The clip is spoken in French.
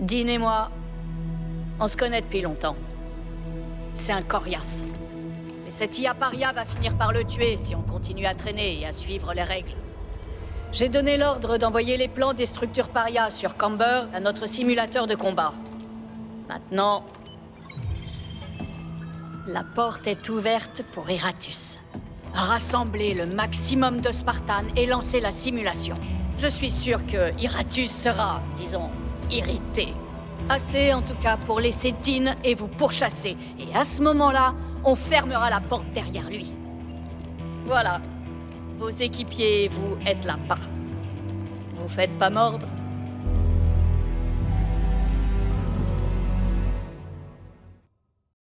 Dean et moi, on se connaît depuis longtemps. C'est un coriace. Mais cette IA paria va finir par le tuer si on continue à traîner et à suivre les règles. J'ai donné l'ordre d'envoyer les plans des structures paria sur Camber à notre simulateur de combat. Maintenant, la porte est ouverte pour Iratus. Rassembler le maximum de Spartans et lancer la simulation. Je suis sûr que Iratus sera, disons, irrité. Assez en tout cas pour laisser Tin et vous pourchasser. Et à ce moment-là, on fermera la porte derrière lui. Voilà. Vos équipiers et vous êtes là-bas. Vous faites pas mordre